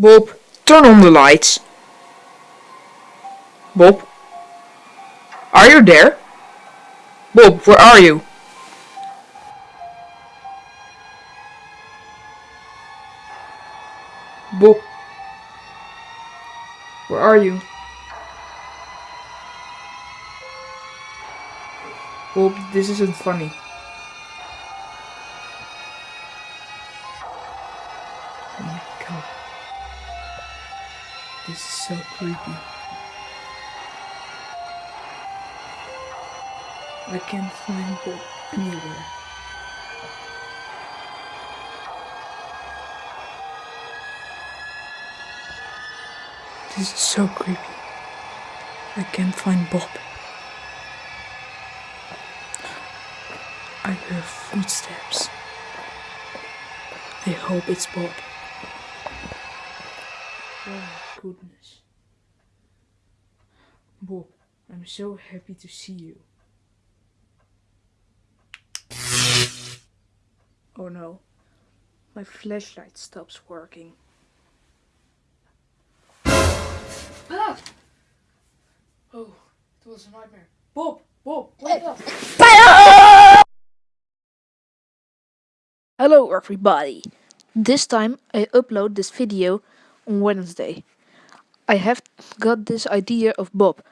Bob, turn on the lights. Bob? Are you there? Bob, where are you? Bob? Where are you? Bob, this isn't funny. Oh my god. This is so creepy. I can't find Bob anywhere. This is so creepy. I can't find Bob. I hear footsteps. I hope it's Bob. Goodness. Bob, I'm so happy to see you. Oh no, my flashlight stops working. Ah! Oh, it was a nightmare. Bob, Bob, wake up! Hello everybody! This time I upload this video on Wednesday. I have got this idea of Bob.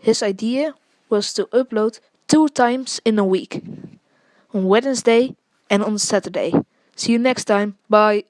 His idea was to upload two times in a week. On Wednesday and on Saturday. See you next time. Bye!